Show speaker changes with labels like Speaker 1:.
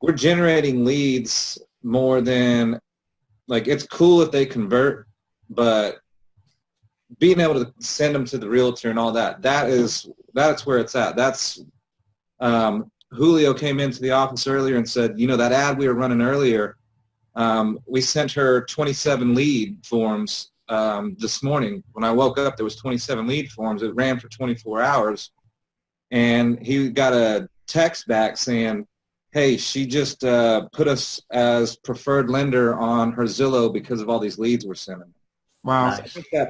Speaker 1: we're generating leads more than like it's cool if they convert, but being able to send them to the realtor and all that that is that's where it's at. That's um, Julio came into the office earlier and said, you know, that ad we were running earlier, um, we sent her 27 lead forms um, this morning. When I woke up, there was 27 lead forms. It ran for 24 hours, and he got a text back saying, hey, she just uh, put us as preferred lender on her Zillow because of all these leads we're sending.
Speaker 2: Wow.
Speaker 1: Think that